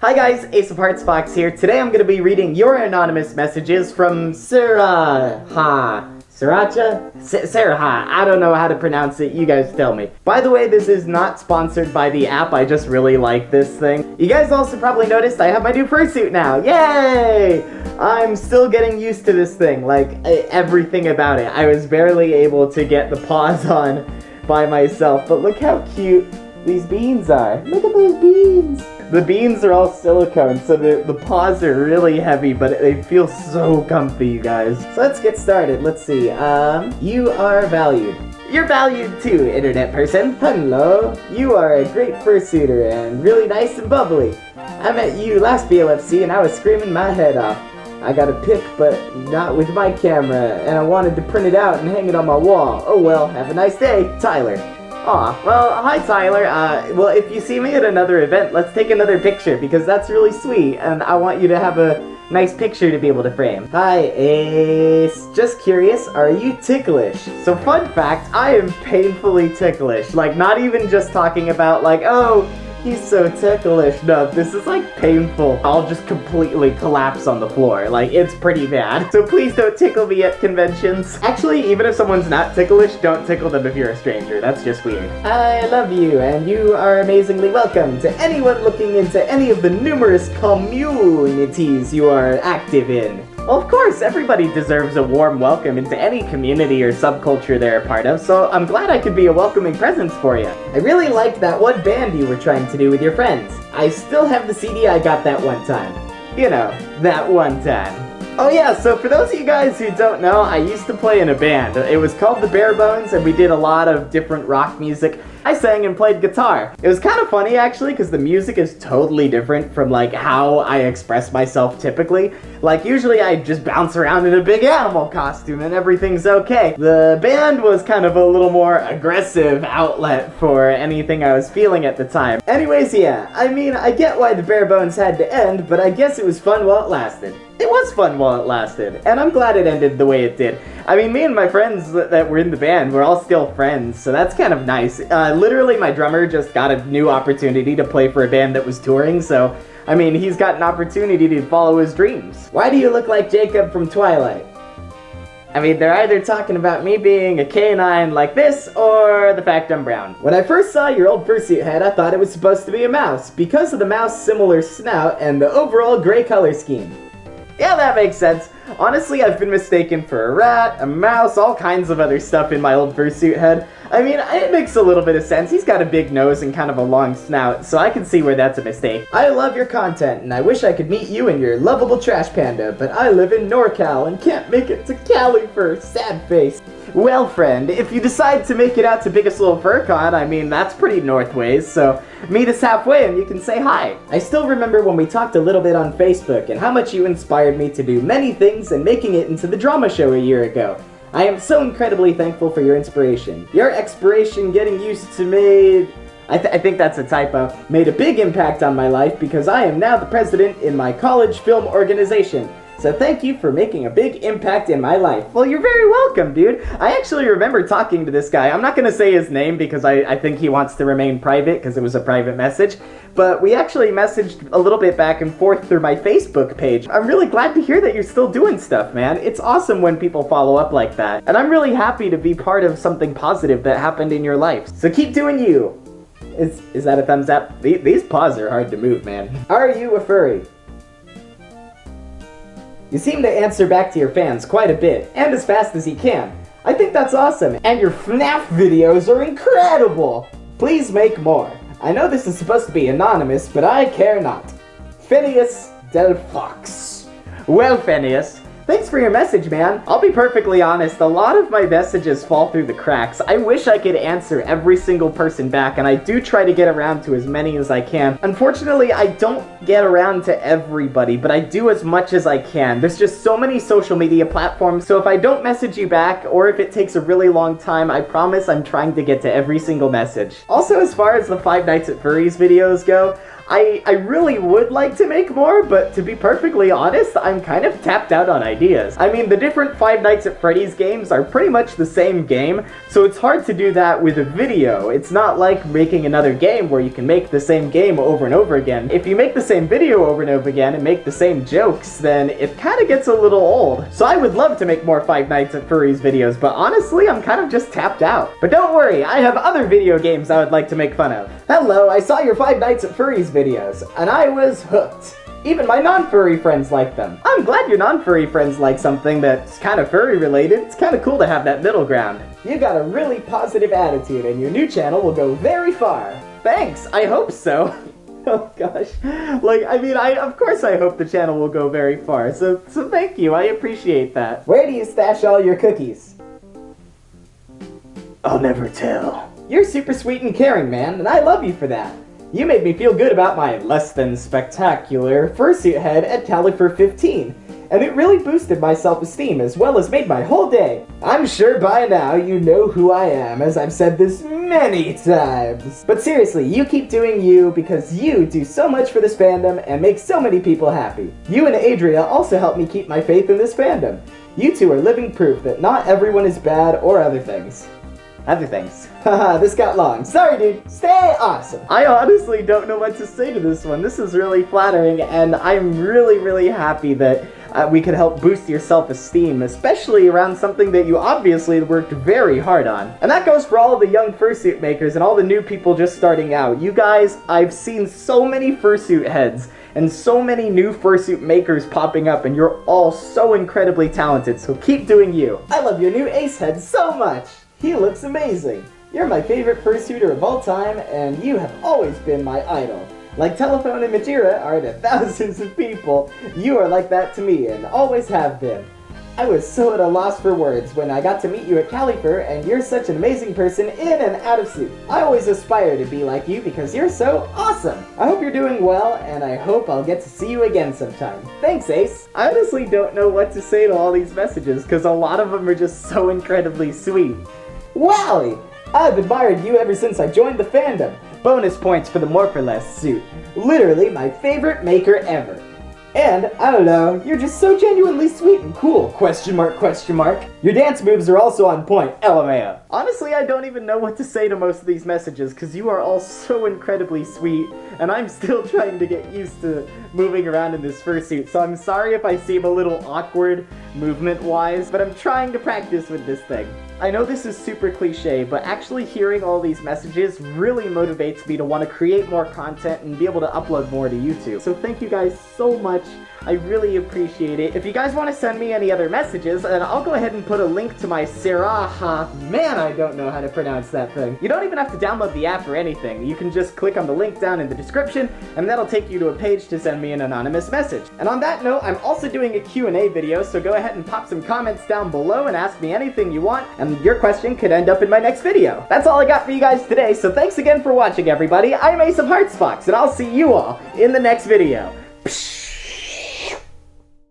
Hi guys, Ace of Hearts Fox here. Today I'm going to be reading your anonymous messages from Siraha. Sriracha? S Saraha. I don't know how to pronounce it. You guys tell me. By the way, this is not sponsored by the app. I just really like this thing. You guys also probably noticed I have my new fursuit now. Yay! I'm still getting used to this thing. Like, everything about it. I was barely able to get the paws on by myself. But look how cute these beans are. Look at those beans! The beans are all silicone, so the, the paws are really heavy, but they feel so comfy, you guys. So let's get started. Let's see. Um, you are valued. You're valued too, internet person. Hello. You are a great fursuiter and really nice and bubbly. I met you last BLFC and I was screaming my head off. I got a pic, but not with my camera, and I wanted to print it out and hang it on my wall. Oh well, have a nice day, Tyler. Aw, well, hi Tyler. Uh, well, if you see me at another event, let's take another picture, because that's really sweet, and I want you to have a nice picture to be able to frame. Hi, Ace. Just curious, are you ticklish? So fun fact, I am painfully ticklish. Like, not even just talking about, like, oh, He's so ticklish. No, this is like painful. I'll just completely collapse on the floor. Like, it's pretty bad. So please don't tickle me at conventions. Actually, even if someone's not ticklish, don't tickle them if you're a stranger. That's just weird. I love you, and you are amazingly welcome to anyone looking into any of the numerous communities you are active in. Well, of course, everybody deserves a warm welcome into any community or subculture they're a part of, so I'm glad I could be a welcoming presence for you. I really liked that one band you were trying to do with your friends. I still have the CD I got that one time. You know, that one time. Oh yeah, so for those of you guys who don't know, I used to play in a band. It was called the Bare Bones, and we did a lot of different rock music. I sang and played guitar. It was kind of funny actually because the music is totally different from like how I express myself typically. Like usually I just bounce around in a big animal costume and everything's okay. The band was kind of a little more aggressive outlet for anything I was feeling at the time. Anyways, yeah, I mean, I get why the bare bones had to end, but I guess it was fun while it lasted. It was fun while it lasted, and I'm glad it ended the way it did. I mean, me and my friends that were in the band, we're all still friends, so that's kind of nice. Uh, literally, my drummer just got a new opportunity to play for a band that was touring, so, I mean, he's got an opportunity to follow his dreams. Why do you look like Jacob from Twilight? I mean, they're either talking about me being a canine like this, or the fact I'm brown. When I first saw your old fursuit head, I thought it was supposed to be a mouse, because of the mouse-similar snout and the overall gray color scheme. Yeah, that makes sense. Honestly, I've been mistaken for a rat, a mouse, all kinds of other stuff in my old fursuit head. I mean, it makes a little bit of sense. He's got a big nose and kind of a long snout, so I can see where that's a mistake. I love your content, and I wish I could meet you and your lovable trash panda, but I live in NorCal and can't make it to Cali for sad face. Well, friend, if you decide to make it out to Biggest Little FurCon, I mean, that's pretty northways, so meet us halfway and you can say hi. I still remember when we talked a little bit on Facebook and how much you inspired me to do many things and making it into the drama show a year ago. I am so incredibly thankful for your inspiration. Your expiration getting used to made... I, th I, think that's a typo. Made a big impact on my life because I am now the president in my college film organization. So thank you for making a big impact in my life. Well, you're very welcome, dude. I actually remember talking to this guy. I'm not going to say his name because I, I think he wants to remain private because it was a private message. But we actually messaged a little bit back and forth through my Facebook page. I'm really glad to hear that you're still doing stuff, man. It's awesome when people follow up like that. And I'm really happy to be part of something positive that happened in your life. So keep doing you. Is, is that a thumbs up? These paws are hard to move, man. Are you a furry? You seem to answer back to your fans quite a bit, and as fast as you can. I think that's awesome, and your FNAF videos are incredible! Please make more. I know this is supposed to be anonymous, but I care not. Phineas Del Fox. Well, Phineas, Thanks for your message, man. I'll be perfectly honest, a lot of my messages fall through the cracks. I wish I could answer every single person back, and I do try to get around to as many as I can. Unfortunately, I don't get around to everybody, but I do as much as I can. There's just so many social media platforms, so if I don't message you back, or if it takes a really long time, I promise I'm trying to get to every single message. Also, as far as the Five Nights at Furries videos go, I, I really would like to make more, but to be perfectly honest, I'm kind of tapped out on ideas. I mean, the different Five Nights at Freddy's games are pretty much the same game, so it's hard to do that with a video. It's not like making another game where you can make the same game over and over again. If you make the same video over and over again and make the same jokes, then it kind of gets a little old. So I would love to make more Five Nights at Furries videos, but honestly, I'm kind of just tapped out. But don't worry, I have other video games I would like to make fun of. Hello, I saw your Five Nights at Furries videos, and I was hooked. Even my non-furry friends like them. I'm glad your non-furry friends like something that's kind of furry related. It's kind of cool to have that middle ground. You got a really positive attitude and your new channel will go very far. Thanks, I hope so. oh gosh. Like, I mean, I of course I hope the channel will go very far, so, so thank you, I appreciate that. Where do you stash all your cookies? I'll never tell. You're super sweet and caring, man, and I love you for that. You made me feel good about my less than spectacular fursuit head at Califur 15, and it really boosted my self-esteem as well as made my whole day. I'm sure by now you know who I am, as I've said this many times. But seriously, you keep doing you because you do so much for this fandom and make so many people happy. You and Adria also help me keep my faith in this fandom. You two are living proof that not everyone is bad or other things. Other things. Haha, this got long. Sorry, dude. Stay awesome. I honestly don't know what to say to this one. This is really flattering, and I'm really, really happy that uh, we could help boost your self-esteem, especially around something that you obviously worked very hard on. And that goes for all the young fursuit makers and all the new people just starting out. You guys, I've seen so many fursuit heads and so many new fursuit makers popping up and you're all so incredibly talented, so keep doing you. I love your new ace head so much. He looks amazing. You're my favorite fursuiter of all time, and you have always been my idol. Like Telephone and Majira are to thousands of people, you are like that to me, and always have been. I was so at a loss for words when I got to meet you at Califur, and you're such an amazing person in and out of suit. I always aspire to be like you because you're so awesome. I hope you're doing well, and I hope I'll get to see you again sometime. Thanks, Ace. I honestly don't know what to say to all these messages because a lot of them are just so incredibly sweet. Wowie! I've admired you ever since I joined the fandom. Bonus points for the Morpholess suit. Literally my favorite maker ever. And, I don't know, you're just so genuinely sweet and cool, question mark, question mark. Your dance moves are also on point, LMAO. Honestly, I don't even know what to say to most of these messages, because you are all so incredibly sweet, and I'm still trying to get used to moving around in this fursuit, so I'm sorry if I seem a little awkward movement-wise, but I'm trying to practice with this thing. I know this is super cliche, but actually hearing all these messages really motivates me to want to create more content and be able to upload more to YouTube. So thank you guys so much. I really appreciate it. If you guys want to send me any other messages, then I'll go ahead and put a link to my Seraha. Man, I don't know how to pronounce that thing. You don't even have to download the app or anything. You can just click on the link down in the description, and that'll take you to a page to send me an anonymous message. And on that note, I'm also doing a Q&A video, so go ahead and pop some comments down below and ask me anything you want, and your question could end up in my next video. That's all I got for you guys today, so thanks again for watching, everybody. I'm Ace of Hearts Fox, and I'll see you all in the next video. Psh